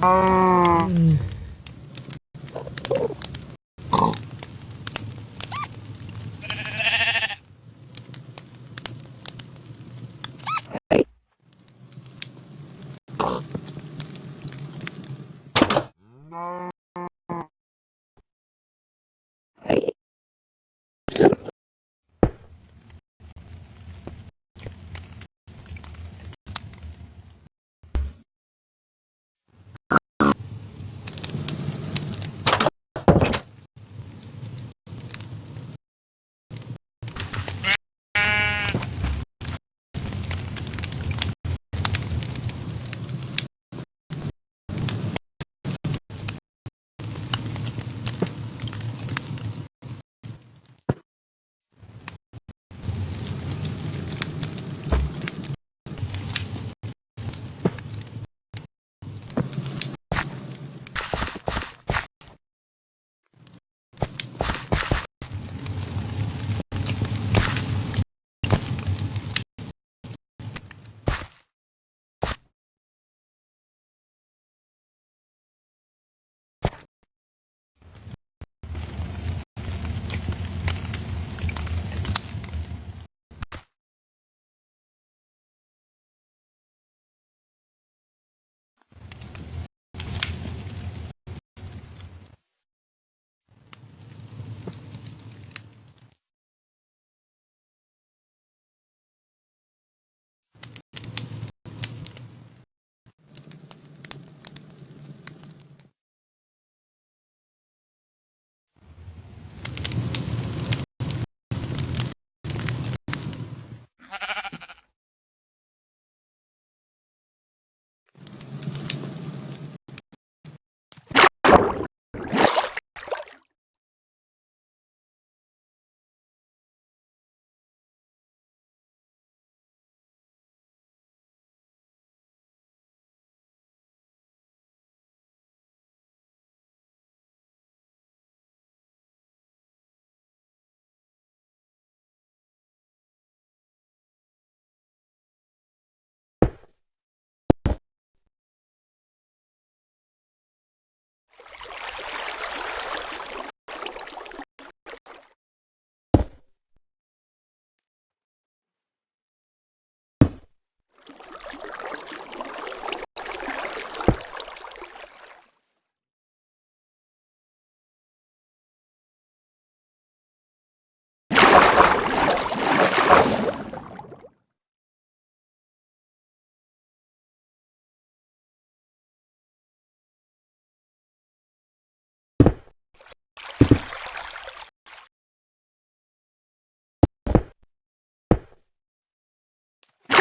아. 음.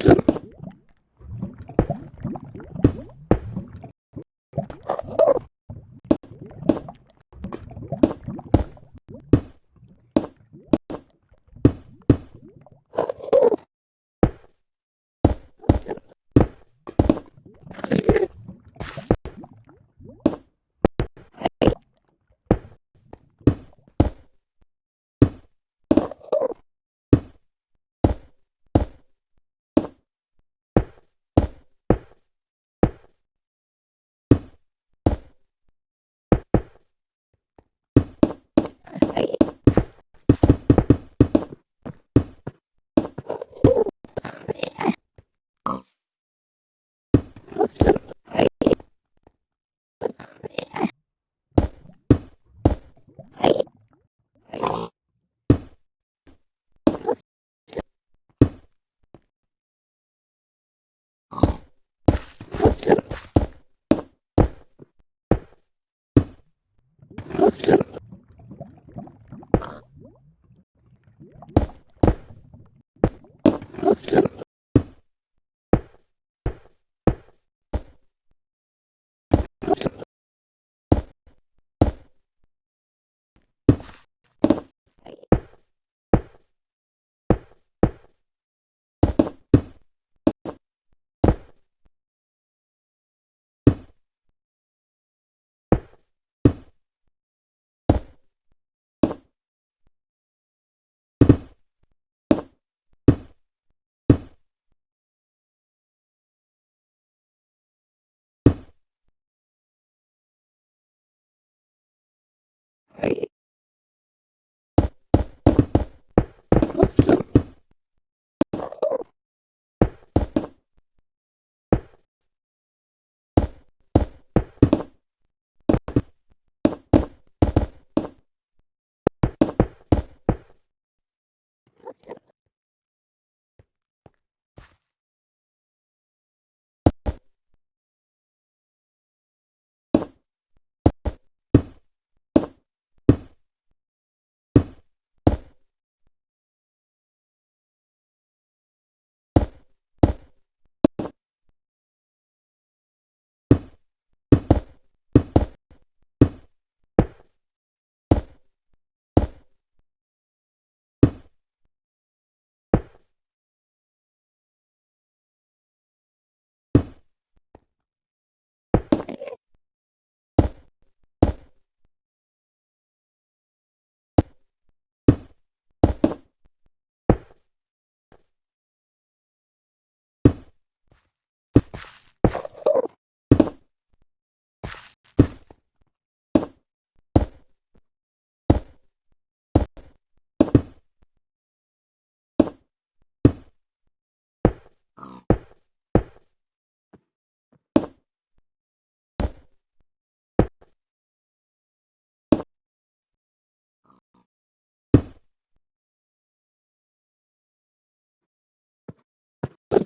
Yeah.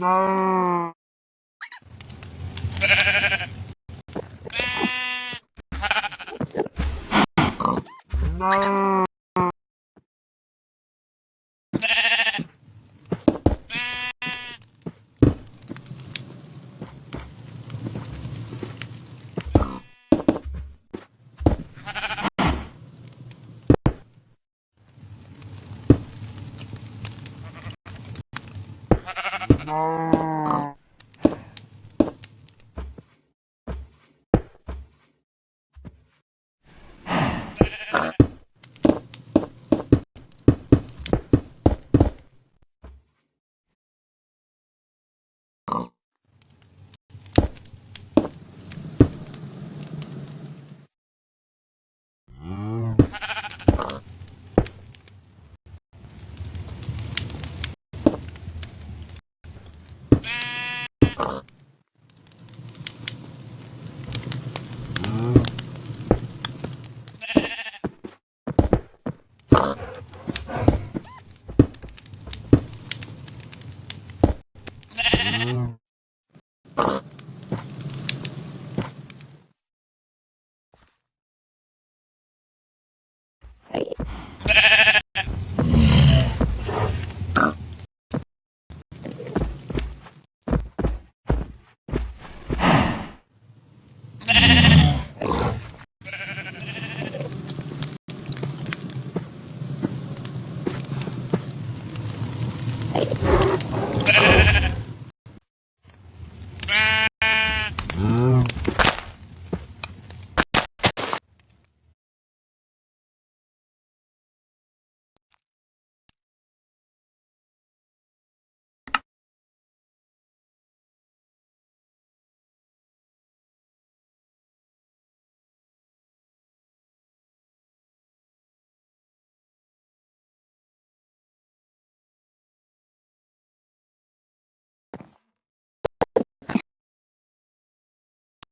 No. No.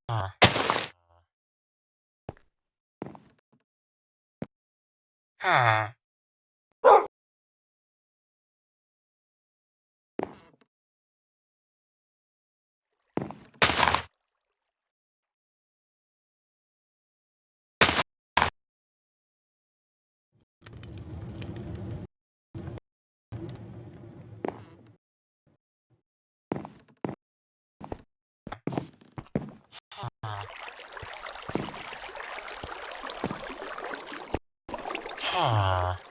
아. 아. Huh.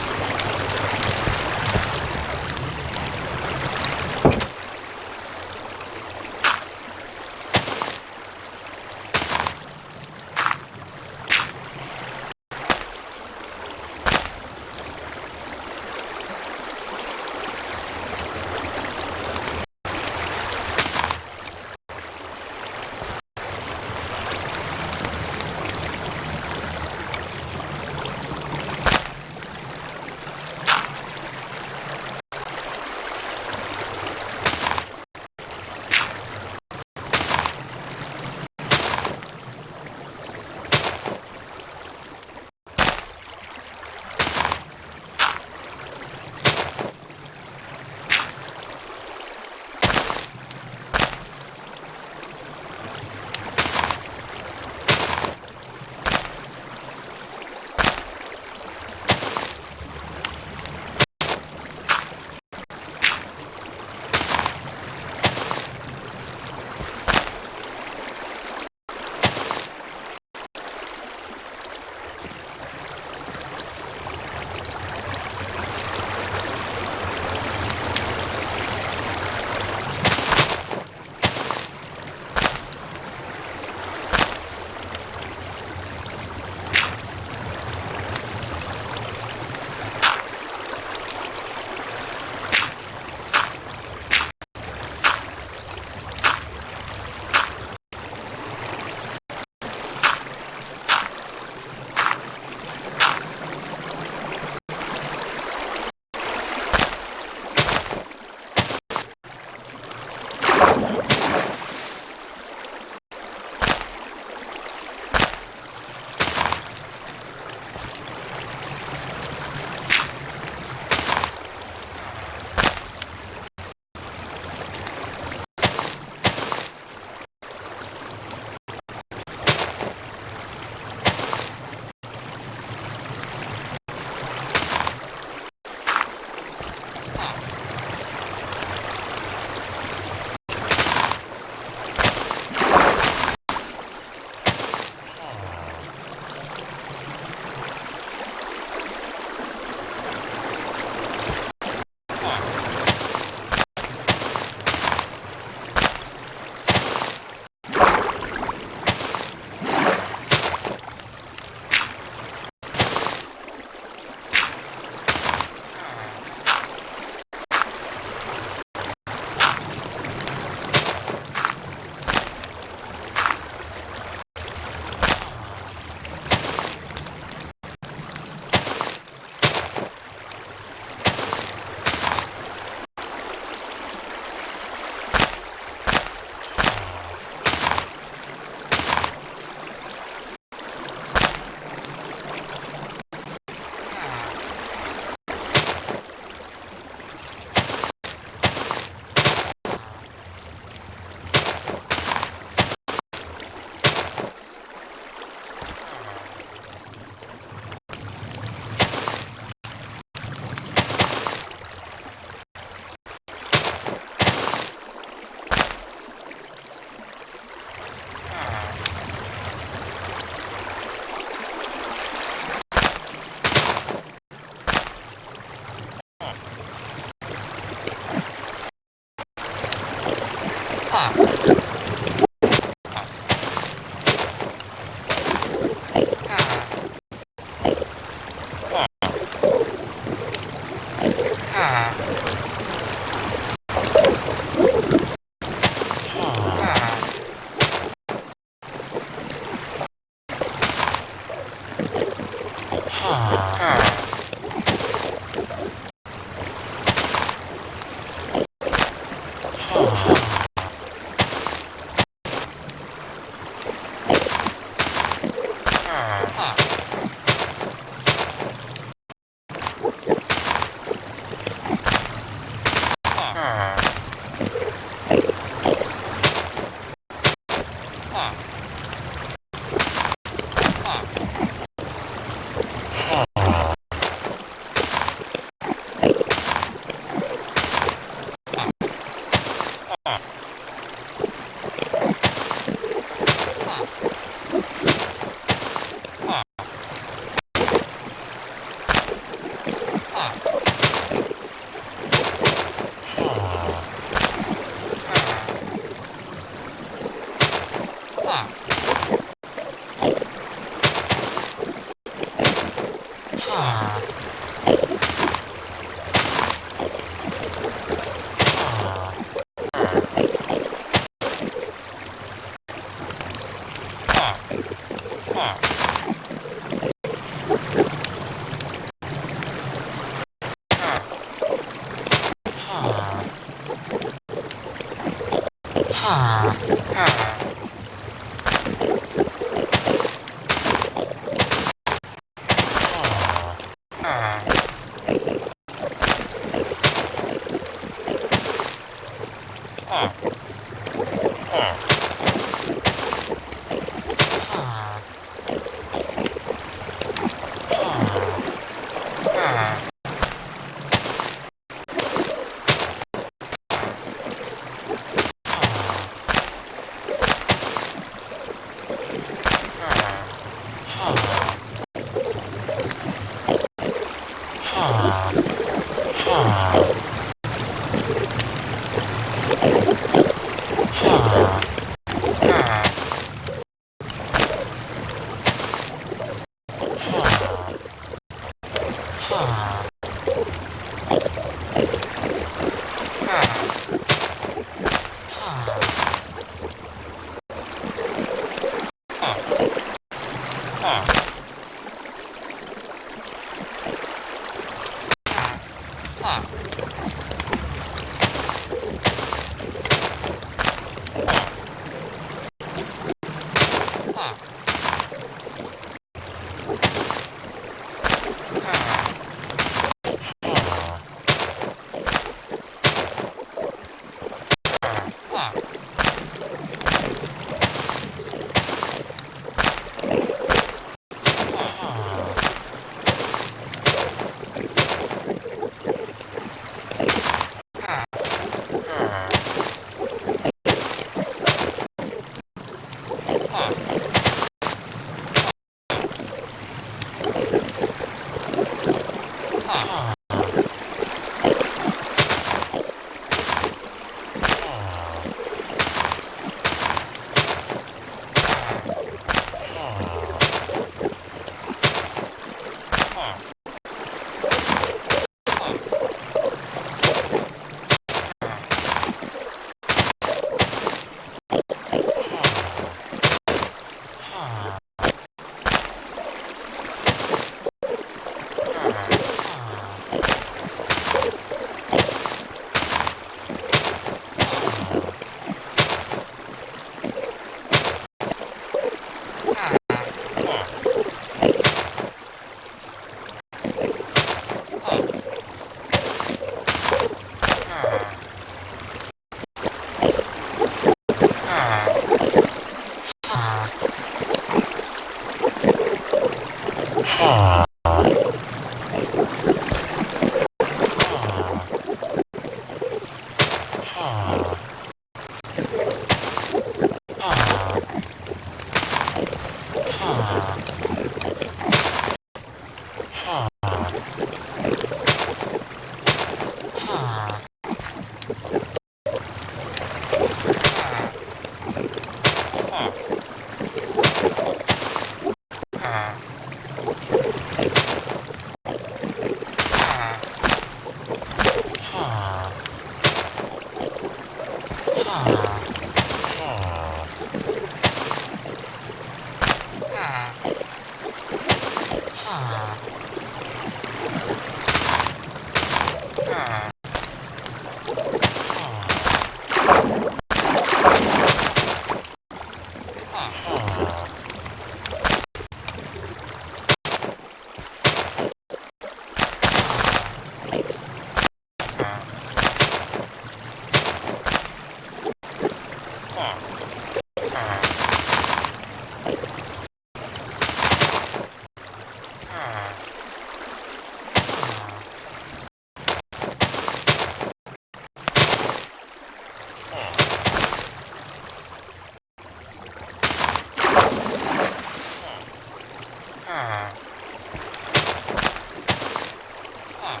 Huh.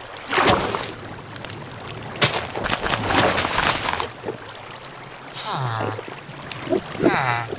Huh.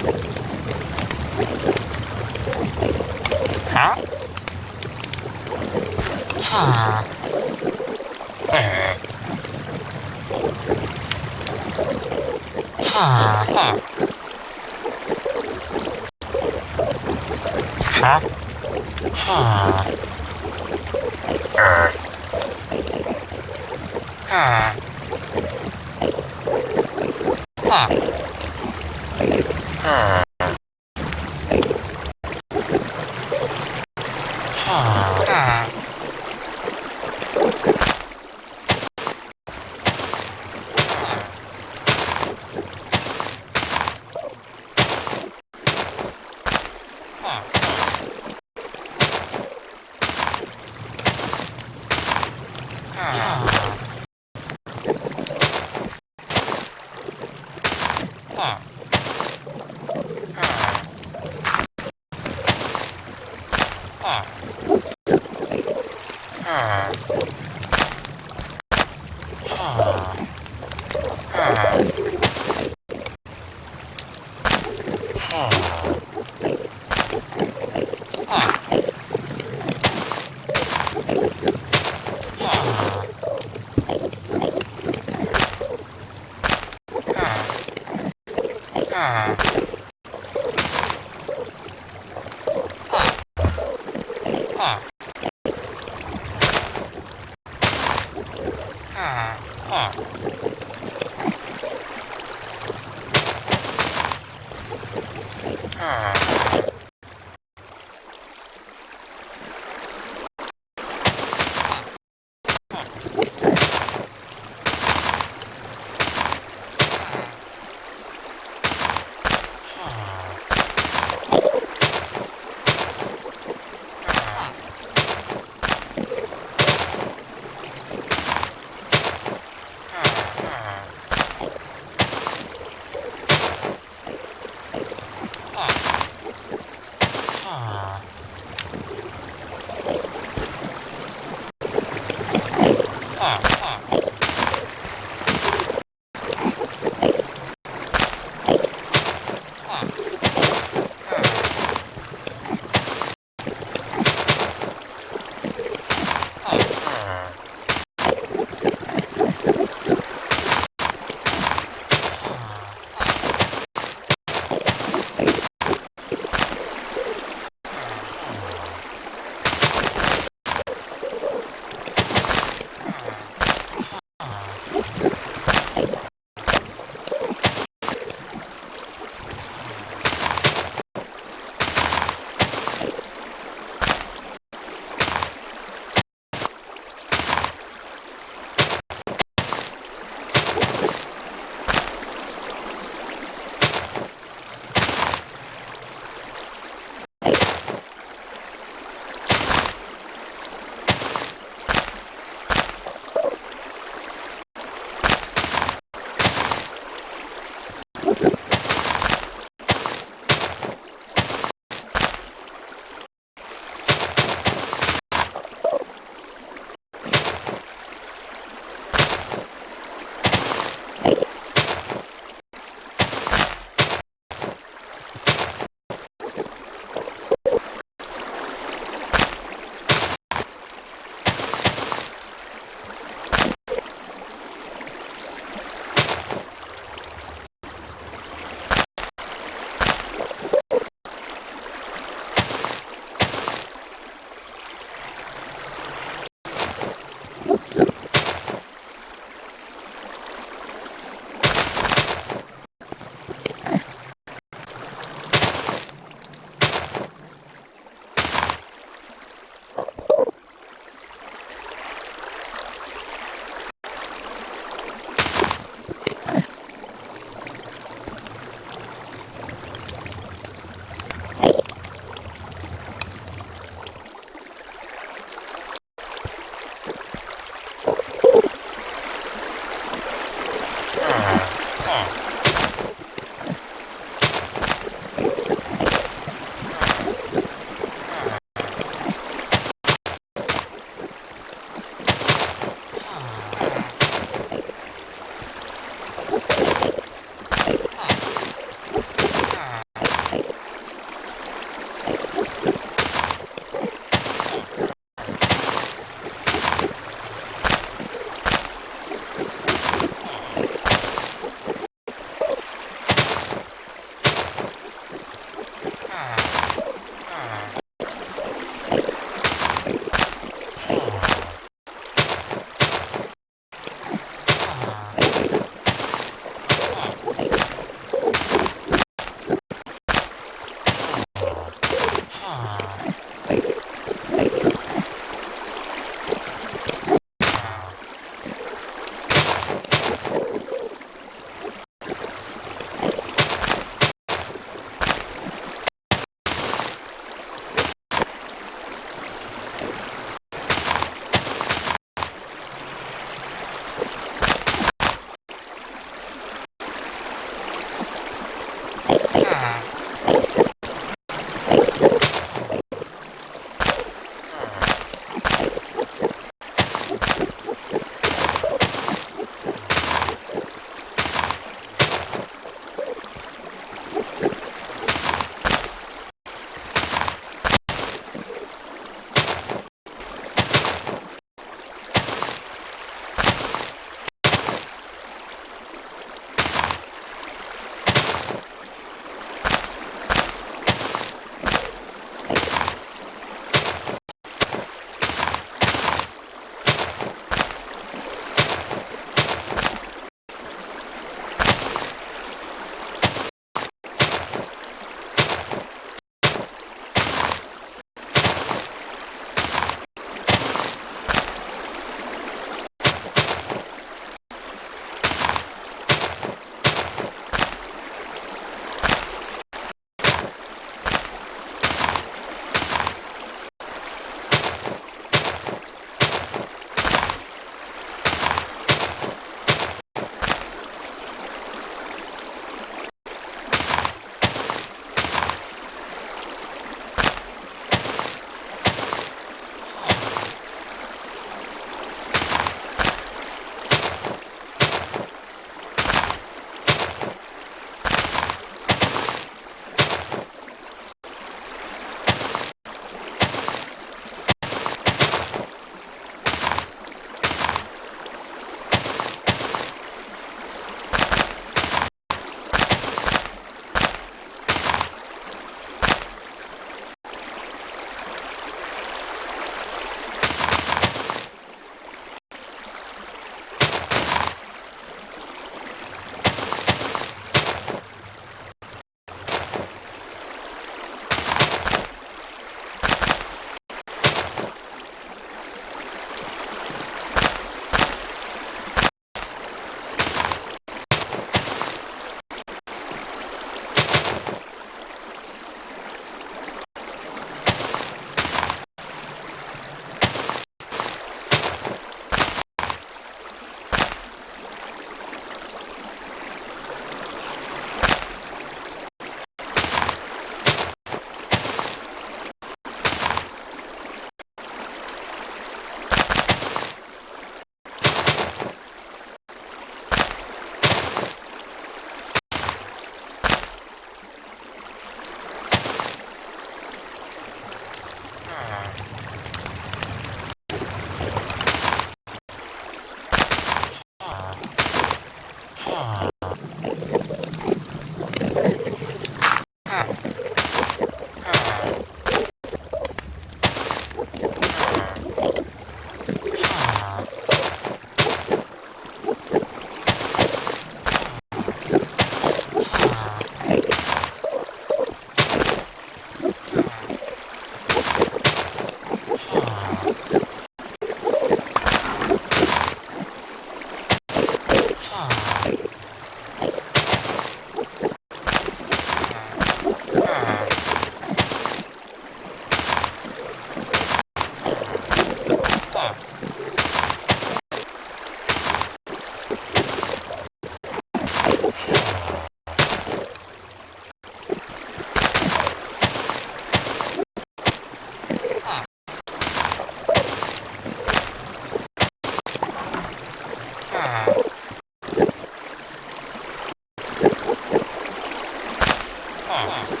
Wow.